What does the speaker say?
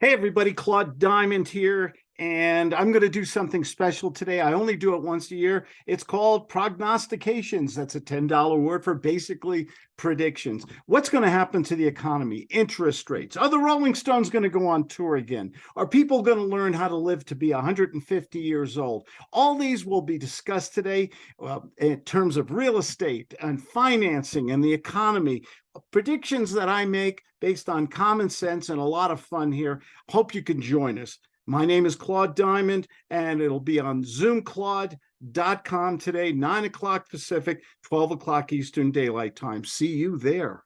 Hey, everybody, Claude Diamond here, and I'm going to do something special today. I only do it once a year. It's called prognostications. That's a $10 word for basically predictions. What's going to happen to the economy? Interest rates. Are the Rolling Stones going to go on tour again? Are people going to learn how to live to be 150 years old? All these will be discussed today in terms of real estate and financing and the economy predictions that I make based on common sense and a lot of fun here. Hope you can join us. My name is Claude Diamond, and it'll be on zoomclaude.com today, 9 o'clock Pacific, 12 o'clock Eastern Daylight Time. See you there.